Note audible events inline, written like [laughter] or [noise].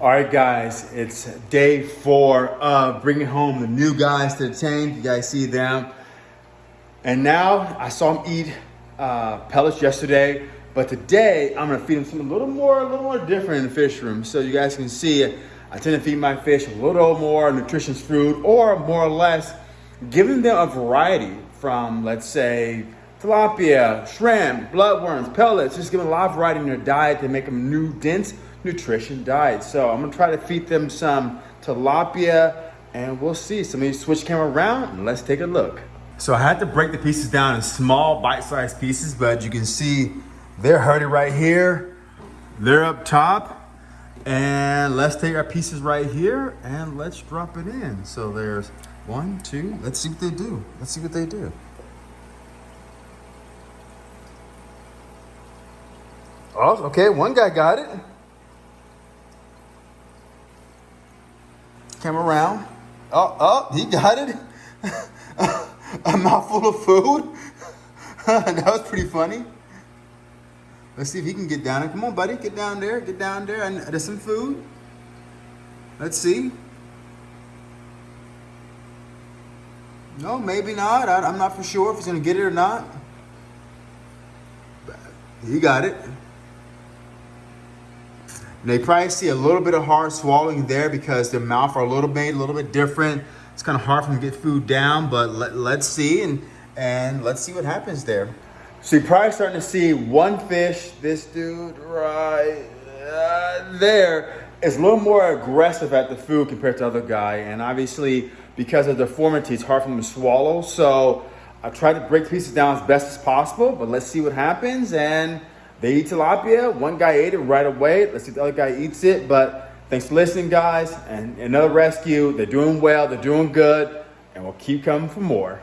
All right, guys, it's day four of bringing home the new guys to the tank. You guys see them. And now I saw them eat uh, pellets yesterday, but today I'm gonna feed them something a little more, a little more different in the fish room. So you guys can see, I tend to feed my fish a little more nutritious food or more or less giving them a variety from, let's say, tilapia, shrimp, bloodworms, pellets, just giving a lot of variety in their diet to make them new, dense nutrition diet. So I'm gonna try to feed them some tilapia and we'll see. So let me switch camera around and let's take a look. So I had to break the pieces down in small bite-sized pieces, but you can see they're hurting right here. They're up top. And let's take our pieces right here and let's drop it in. So there's one, two, let's see what they do. Let's see what they do. Oh, okay, one guy got it. Came around. Oh, oh, he got it. [laughs] a mouthful of food. [laughs] that was pretty funny. Let's see if he can get down. Come on, buddy, get down there, get down there. And there's some food. Let's see. No, maybe not. I, am not for sure if he's gonna get it or not. He got it. They probably see a little bit of hard swallowing there because their mouth are a little bit, a little bit different. It's kind of hard for them to get food down, but let, let's see and, and let's see what happens there. So you're probably starting to see one fish, this dude right uh, there, is a little more aggressive at the food compared to the other guy. And obviously, because of deformity, it's hard for them to swallow. So I tried to break pieces down as best as possible, but let's see what happens. And they eat tilapia. One guy ate it right away. Let's see if the other guy eats it. But Thanks for listening, guys. And another rescue. They're doing well. They're doing good. And we'll keep coming for more.